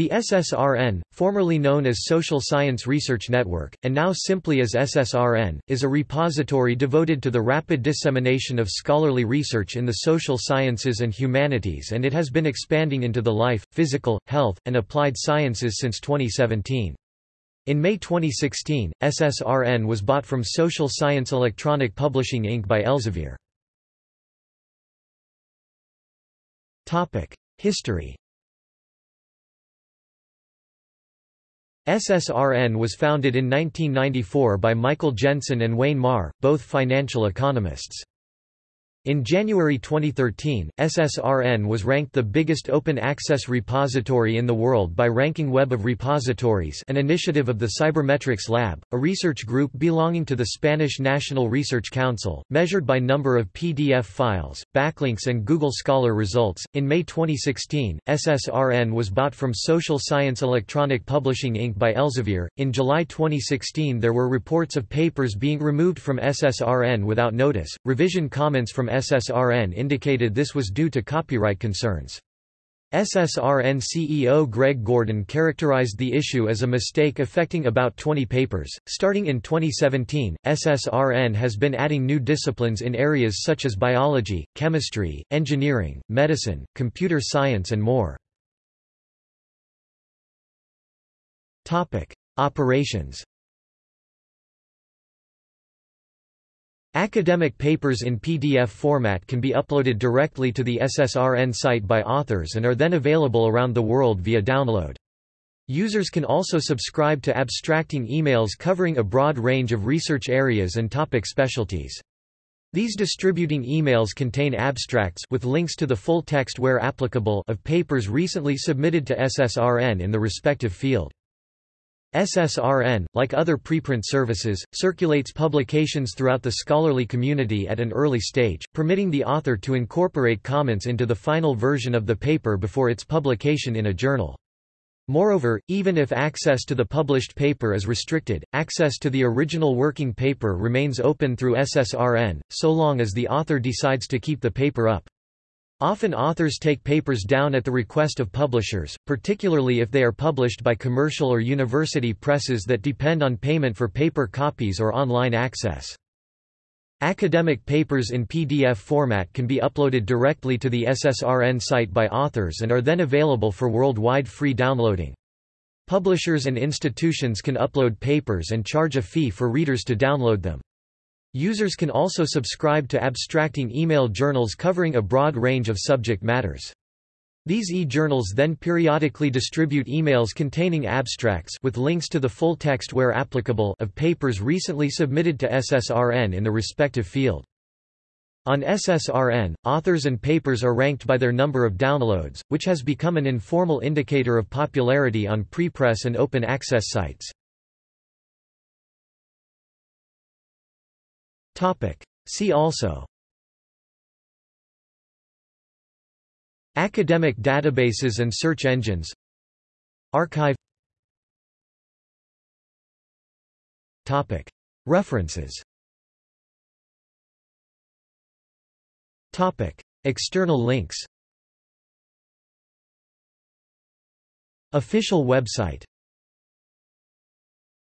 The SSRN, formerly known as Social Science Research Network, and now simply as SSRN, is a repository devoted to the rapid dissemination of scholarly research in the social sciences and humanities and it has been expanding into the life, physical, health, and applied sciences since 2017. In May 2016, SSRN was bought from Social Science Electronic Publishing Inc. by Elsevier. History SSRN was founded in 1994 by Michael Jensen and Wayne Marr, both financial economists. In January 2013, SSRN was ranked the biggest open-access repository in the world by Ranking Web of Repositories an initiative of the Cybermetrics Lab, a research group belonging to the Spanish National Research Council, measured by number of PDF files, backlinks and Google Scholar results. In May 2016, SSRN was bought from Social Science Electronic Publishing Inc. by Elsevier. In July 2016 there were reports of papers being removed from SSRN without notice. Revision comments from SSRN indicated this was due to copyright concerns. SSRN CEO Greg Gordon characterized the issue as a mistake affecting about 20 papers. Starting in 2017, SSRN has been adding new disciplines in areas such as biology, chemistry, engineering, medicine, computer science, and more. Topic: Operations Academic papers in PDF format can be uploaded directly to the SSRN site by authors and are then available around the world via download. Users can also subscribe to abstracting emails covering a broad range of research areas and topic specialties. These distributing emails contain abstracts with links to the full text where applicable of papers recently submitted to SSRN in the respective field. SSRN, like other preprint services, circulates publications throughout the scholarly community at an early stage, permitting the author to incorporate comments into the final version of the paper before its publication in a journal. Moreover, even if access to the published paper is restricted, access to the original working paper remains open through SSRN, so long as the author decides to keep the paper up. Often authors take papers down at the request of publishers, particularly if they are published by commercial or university presses that depend on payment for paper copies or online access. Academic papers in PDF format can be uploaded directly to the SSRN site by authors and are then available for worldwide free downloading. Publishers and institutions can upload papers and charge a fee for readers to download them. Users can also subscribe to abstracting email journals covering a broad range of subject matters. These e-journals then periodically distribute emails containing abstracts with links to the full text where applicable of papers recently submitted to SSRN in the respective field. On SSRN, authors and papers are ranked by their number of downloads, which has become an informal indicator of popularity on prepress and open access sites. See also. Academic databases and search engines. arXiv. References. External links. Official website